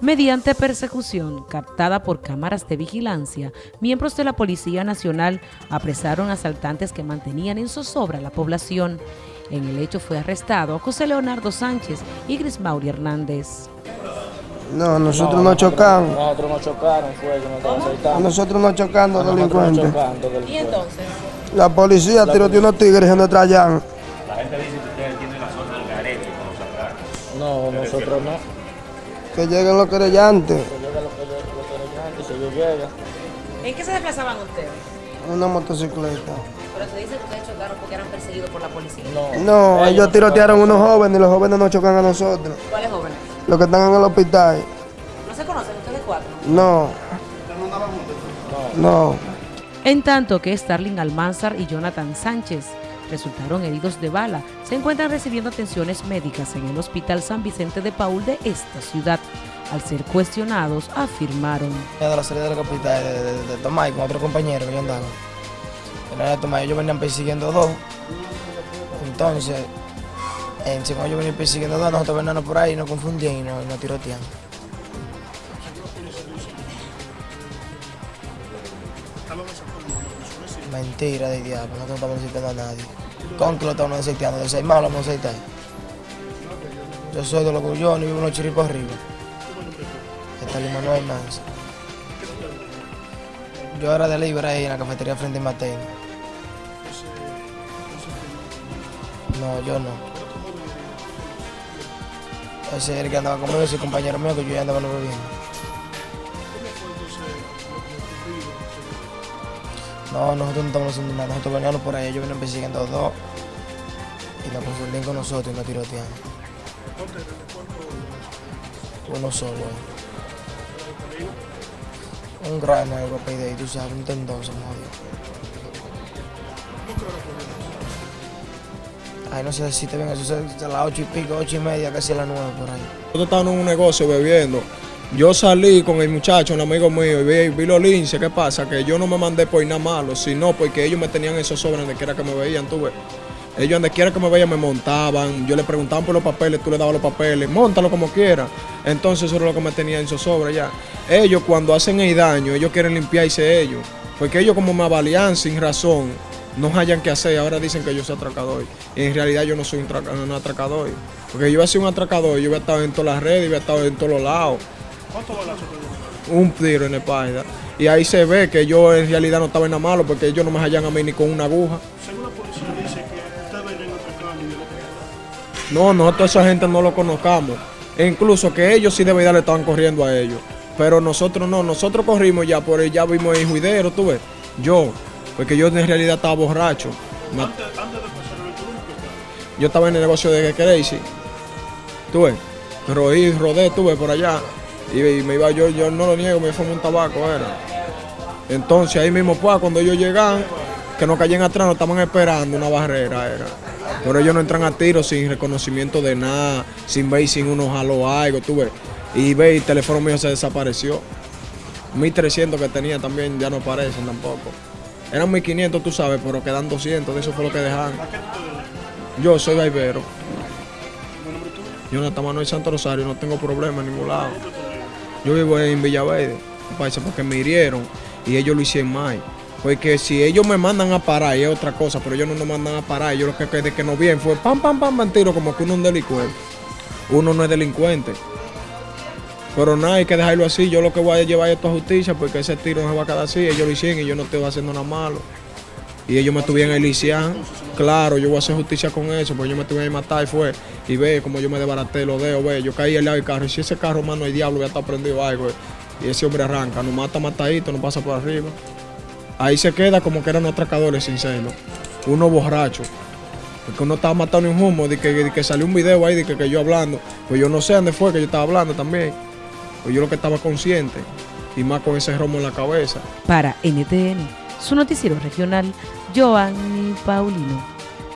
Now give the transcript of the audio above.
Mediante persecución captada por cámaras de vigilancia, miembros de la Policía Nacional apresaron asaltantes que mantenían en zozobra la población. En el hecho fue arrestado José Leonardo Sánchez y Grismauri Hernández. No, nosotros no, chocamos. Nosotros no chocaron, fue que nos estaban aceitando. Nosotros no chocando delincuentes. chocando, ¿Y entonces? La policía tiró de unos tigres en nuestra llana. La gente dice que ustedes tienen la zona del garete los atrás. No, nosotros no. Que lleguen los querellantes. Que llega lo que yo lo que si ellos llegan. ¿En qué se desplazaban ustedes? Una motocicleta. Pero se dice que ustedes chocaron porque eran perseguidos por la policía. No, No, ellos tirotearon unos jóvenes y los jóvenes no chocan a nosotros. ¿Cuáles jóvenes? Los que están en el hospital. ¿No se conocen ustedes cuatro? No. No. En tanto que Starling Almanzar y Jonathan Sánchez resultaron heridos de bala, se encuentran recibiendo atenciones médicas en el Hospital San Vicente de Paul de esta ciudad. Al ser cuestionados, afirmaron. de la salida de la capital de, de, de Tomay con otro compañero que yo andaba. En la Tomay ellos venían persiguiendo dos. Entonces, encima ellos venían persiguiendo dos, nosotros veníamos por ahí, nos confundían y nos, nos tirotean. Mentira de diablo, nosotros no estamos necesitando a nadie. ¿Con que lo estamos necesitando? De seis más lo vamos a necesitar. Yo soy de los Gullones y vivo en los chiripos arriba. Está Manuel Manso. Yo era de libre ahí en la cafetería frente a Mateo. No, yo no. Ese es el que andaba conmigo, ese compañero mío que yo ya andaba no bebiendo. No, nosotros no estamos haciendo nada, nosotros veníamos por ahí, ellos venían persiguiendo a dos y nos confundían con nosotros y nos tirotean. Uno solo. Un gran algo ahí, tú sabes, un tendón se. Ay, no sé si te ven, eso es a las ocho y pico, ocho y media, casi a las nueve por ahí. Nosotros estábamos en un negocio bebiendo. Yo salí con el muchacho, un amigo mío, y vi, vi los linces. ¿Qué pasa? Que yo no me mandé por nada malo, sino porque ellos me tenían esos sobres donde quiera que me veían, tú ves. Ellos donde quiera que me veían me montaban, yo le preguntaban por los papeles, tú le dabas los papeles, montalo como quiera. Entonces eso era lo que me tenían esos sobres ya. Ellos cuando hacen el daño, ellos quieren limpiarse ellos. Porque ellos como me avalían sin razón, no hayan que hacer, ahora dicen que yo soy atracador. Y en realidad yo no soy un, un atracador. Porque yo iba a ser un atracador, yo hubiera estado en todas las redes, hubiera estado en todos los lados. Un tiro en la espalda. Y ahí se ve que yo en realidad no estaba en nada malo porque ellos no me hallan a mí ni con una aguja. Según la policía dice que ustedes venían atracando y de No, nosotros a esa gente no lo conozcamos. E incluso que ellos sí de verdad le estaban corriendo a ellos. Pero nosotros no, nosotros corrimos ya por ya vimos el juidero, tú ves. Yo, porque yo en realidad estaba borracho. Antes, antes de pasar el yo estaba en el negocio de Crazy. Tú ves, rodé, rodé, tú ves, por allá. Y, me iba, yo, yo no lo niego, me fumé un tabaco, era. Entonces ahí mismo, pues, cuando ellos llegan, que no caían atrás, nos estaban esperando una barrera, era. Pero ellos no entran a tiro sin reconocimiento de nada, sin ver sin uno jaló algo, tú ves. Y ve, el teléfono mío se desapareció. 1300 que tenía también ya no aparecen tampoco. Eran 1500, tú sabes, pero quedan 200, de eso fue lo que dejaron. Yo soy barbero. Jonathan Manuel Santo Rosario, no tengo problema en ningún lado. Yo vivo en Villaverde, parece porque me hirieron y ellos lo hicieron mal. Porque si ellos me mandan a parar, es otra cosa, pero ellos no nos mandan a parar. Yo lo que desde que nos bien fue pam, pam, pam, pam, tiro, como que uno es un delincuente. Uno no es delincuente. Pero nada, hay que dejarlo así. Yo lo que voy a llevar esto a justicia porque ese tiro no se va a quedar así. Ellos lo hicieron y yo no estoy haciendo nada malo. Y ellos me tuvieron liciar. Claro, yo voy a hacer justicia con eso, porque ellos me tuvieron a matar y fue. Y ve como yo me desbaraté los dedos, ve. Yo caí al lado del carro. Y si ese carro, mano, el diablo ya está prendido algo. Y ese hombre arranca, nos mata matadito, nos pasa por arriba. Ahí se queda como que eran atracadores sinceros. Uno borracho. Porque uno estaba matando un humo, de que, de que salió un video ahí de que yo hablando. Pues yo no sé dónde fue que yo estaba hablando también. Pues yo lo que estaba consciente. Y más con ese romo en la cabeza. Para NTN, su noticiero regional, Joanny Paulino.